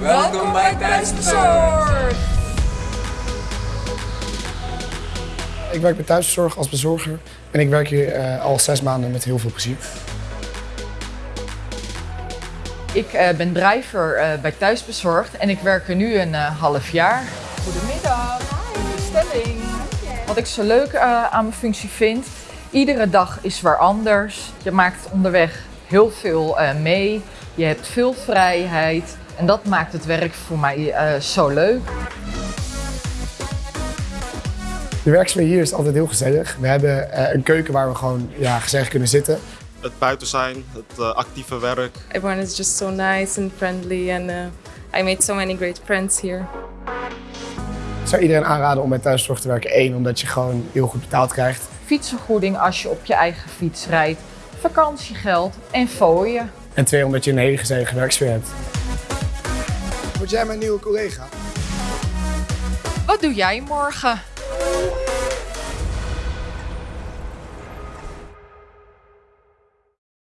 Welkom bij Thuisbezorgd! Ik werk bij Thuiszorg als bezorger en ik werk hier uh, al zes maanden met heel veel plezier. Ik uh, ben driver uh, bij Thuisbezorgd en ik werk er nu een half jaar. Goedemiddag, Hi. bestelling. Wat ik zo leuk aan mijn functie vind, iedere dag is waar anders. Je maakt onderweg heel veel mee, je hebt veel vrijheid en dat maakt het werk voor mij zo leuk. De werksfeer hier is altijd heel gezellig. We hebben uh, een keuken waar we gewoon ja, gezellig kunnen zitten. Het buiten zijn, het uh, actieve werk. Everyone is just so nice and friendly and uh, I made so many great friends here. Ik zou iedereen aanraden om bij thuiszorg te werken. Eén, omdat je gewoon heel goed betaald krijgt. Fietsvergoeding als je op je eigen fiets rijdt. Vakantiegeld en fooien. En twee, omdat je een hele gezellige werksfeer hebt. Word jij mijn nieuwe collega? Wat doe jij morgen?